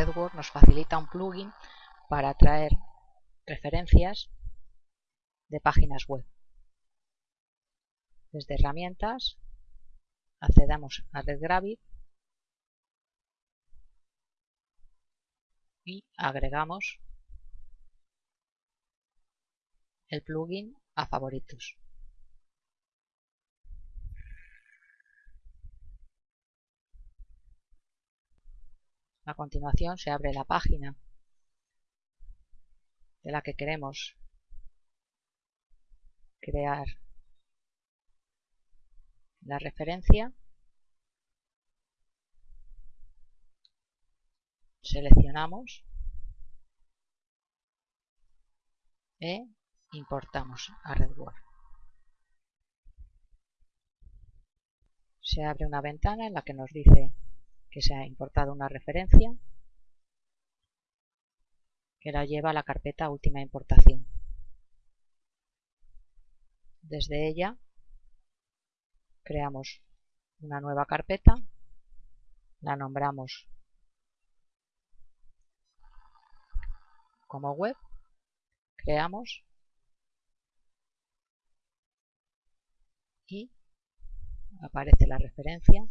RedWord nos facilita un plugin para traer referencias de páginas web. Desde herramientas accedamos a RedGravit y agregamos el plugin a favoritos. A continuación se abre la página de la que queremos crear la referencia. Seleccionamos e importamos a RedWord. Se abre una ventana en la que nos dice que se ha importado una referencia que la lleva a la carpeta última importación. Desde ella creamos una nueva carpeta, la nombramos como web, creamos y aparece la referencia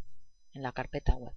en la carpeta web.